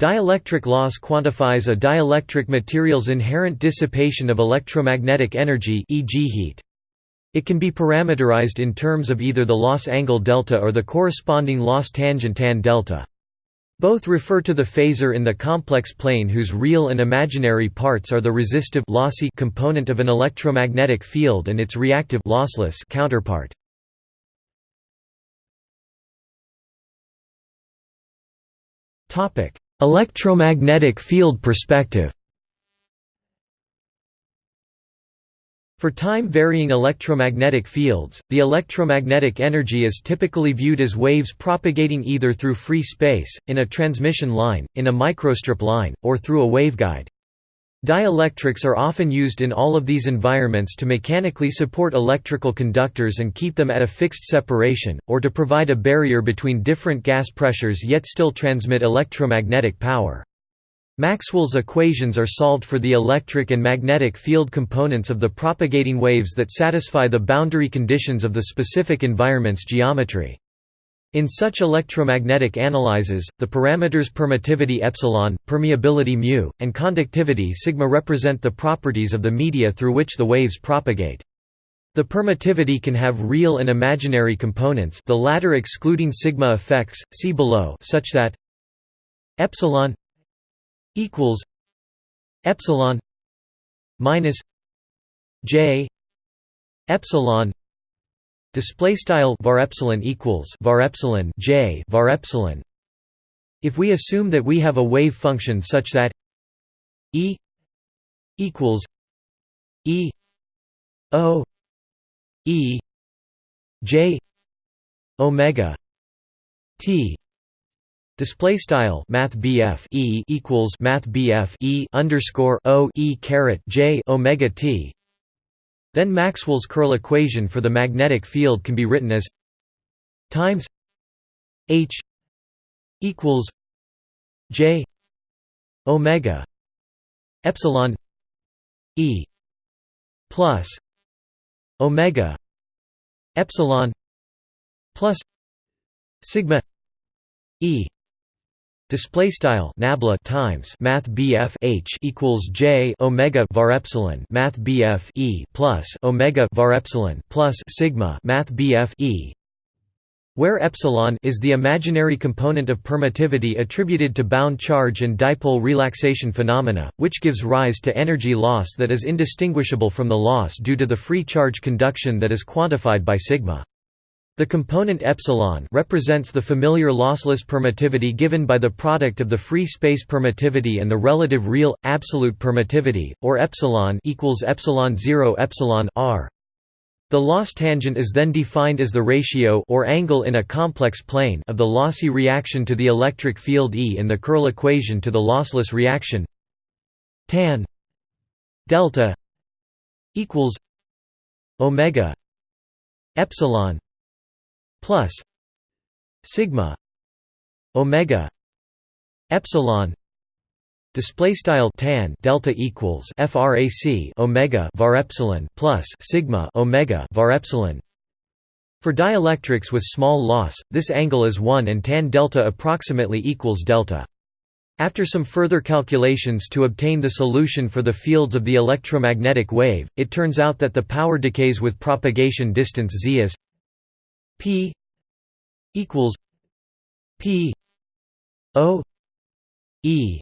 Dielectric loss quantifies a dielectric material's inherent dissipation of electromagnetic energy e.g. heat. It can be parameterized in terms of either the loss angle delta or the corresponding loss tangent tan delta. Both refer to the phasor in the complex plane whose real and imaginary parts are the resistive lossy component of an electromagnetic field and its reactive lossless counterpart. Topic: Electromagnetic field perspective. For time-varying electromagnetic fields, the electromagnetic energy is typically viewed as waves propagating either through free space, in a transmission line, in a microstrip line, or through a waveguide. Dielectrics are often used in all of these environments to mechanically support electrical conductors and keep them at a fixed separation, or to provide a barrier between different gas pressures yet still transmit electromagnetic power. Maxwell's equations are solved for the electric and magnetic field components of the propagating waves that satisfy the boundary conditions of the specific environment's geometry. In such electromagnetic analyses, the parameters permittivity epsilon, permeability mu, and conductivity sigma represent the properties of the media through which the waves propagate. The permittivity can have real and imaginary components the latter excluding sigma effects, see below such that epsilon equals epsilon minus j epsilon display style var epsilon equals var epsilon j var epsilon if we assume that we have a wave function such that e equals e o e j omega t Display style Math E equals Math E underscore O E caret J Omega T. Then Maxwell's curl equation for the magnetic field can be written as times H equals J Omega Epsilon E plus Omega Epsilon plus Sigma E Display style nabla times Math BF H equals J Omega var epsilon Math BF E plus Omega var epsilon plus Sigma Math BF E where epsilon is the imaginary component of permittivity attributed to bound charge and dipole relaxation phenomena, which gives rise to energy loss that is indistinguishable from the loss due to the free charge conduction that is quantified by sigma. The component epsilon represents the familiar lossless permittivity given by the product of the free space permittivity and the relative real absolute permittivity, or epsilon equals epsilon 0 epsilon r. The loss tangent is then defined as the ratio or angle in a complex plane of the lossy reaction to the electric field E in the curl equation to the lossless reaction tan delta equals omega epsilon plus sigma omega epsilon display style tan delta equals frac omega var epsilon plus sigma omega var epsilon. For dielectrics with small loss this angle is 1 and tan delta approximately equals delta. After some further calculations to obtain the solution for the fields of the electromagnetic wave, it turns out that the power decays with propagation distance z as P equals P O E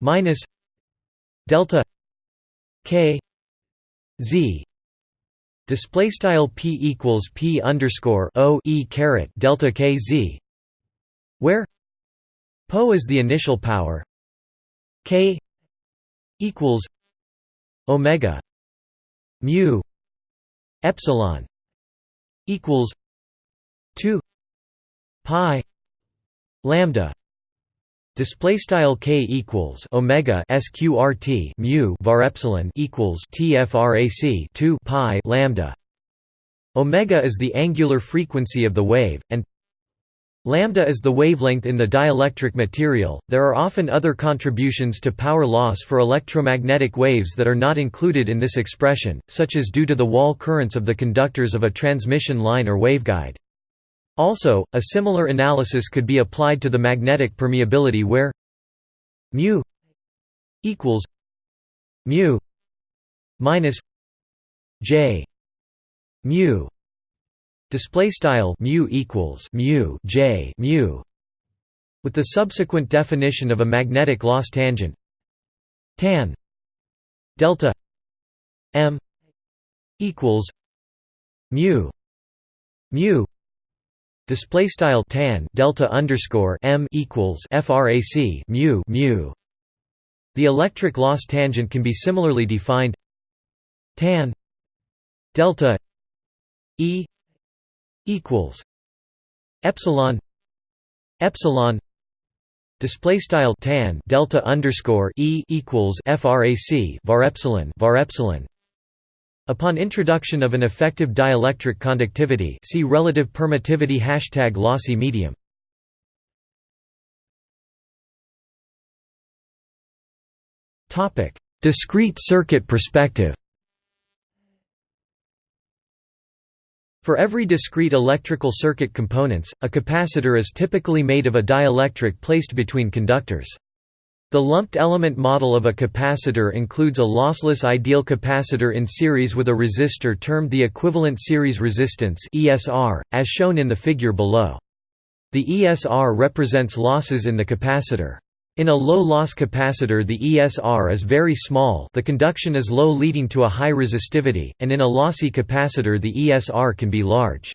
minus delta K Z. Display style P equals P underscore O E caret delta K Z where Po is the initial power K equals Omega mu epsilon equals 2 pi lambda display style k equals omega sqrt mu var epsilon equals tfrac 2 pi lambda omega is the angular frequency of the wave and Lambda is the wavelength in the dielectric material. There are often other contributions to power loss for electromagnetic waves that are not included in this expression, such as due to the wall currents of the conductors of a transmission line or waveguide. Also, a similar analysis could be applied to the magnetic permeability where mu equals mu minus j mu display style mu equals mu j mu with the subsequent definition of a magnetic loss tangent tan delta m equals mu mu display style tan delta underscore m equals frac mu mu. The electric loss tangent can be similarly defined. Tan delta e equals epsilon epsilon. Display style tan delta underscore e equals frac var epsilon var epsilon Upon introduction of an effective dielectric conductivity see relative permittivity hashtag lossy medium. Discrete circuit perspective For every discrete electrical circuit components, a capacitor is typically made of a dielectric placed between conductors. The lumped element model of a capacitor includes a lossless ideal capacitor in series with a resistor termed the equivalent series resistance (ESR), as shown in the figure below. The ESR represents losses in the capacitor. In a low-loss capacitor the ESR is very small the conduction is low leading to a high resistivity, and in a lossy capacitor the ESR can be large.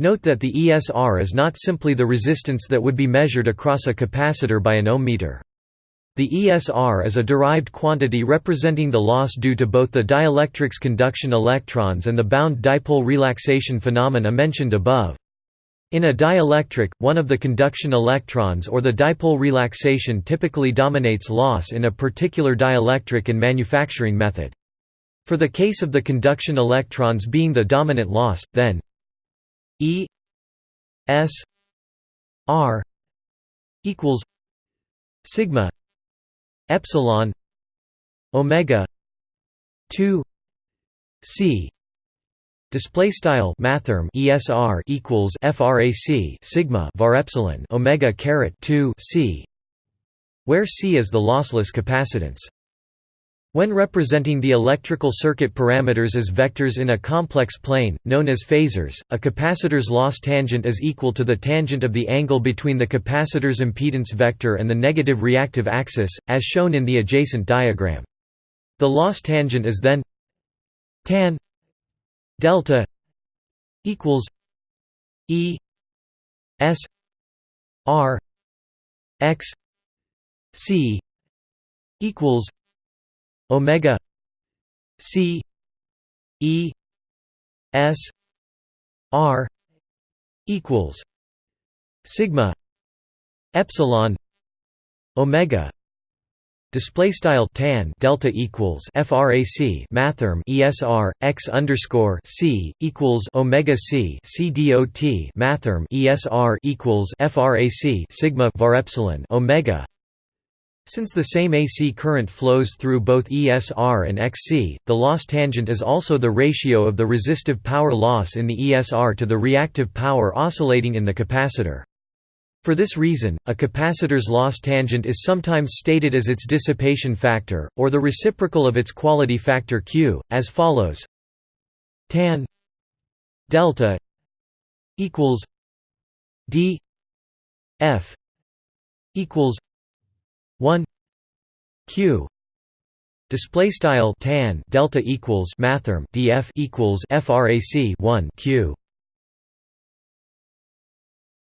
Note that the ESR is not simply the resistance that would be measured across a capacitor by an ohm meter. The ESR is a derived quantity representing the loss due to both the dielectric's conduction electrons and the bound dipole relaxation phenomena mentioned above. In a dielectric, one of the conduction electrons or the dipole relaxation typically dominates loss in a particular dielectric and manufacturing method. For the case of the conduction electrons being the dominant loss, then E S R equals sigma epsilon omega 2 c display style mathrm esr equals frac sigma var epsilon omega caret 2 c where c is the lossless capacitance when representing the electrical circuit parameters as vectors in a complex plane, known as phasors, a capacitor's loss tangent is equal to the tangent of the angle between the capacitor's impedance vector and the negative reactive axis, as shown in the adjacent diagram. The loss tangent is then tan delta equals E S R X C equals omega c e s r equals sigma epsilon omega Display style tan delta equals frac mathrm esr x underscore c equals omega c c dot mathrm esr equals frac sigma var epsilon omega since the same AC current flows through both ESR and XC, the loss tangent is also the ratio of the resistive power loss in the ESR to the reactive power oscillating in the capacitor. For this reason, a capacitor's loss tangent is sometimes stated as its dissipation factor, or the reciprocal of its quality factor Q, as follows tan delta equals d f equals 1 q. Display style tan delta equals mathrm df equals frac 1 q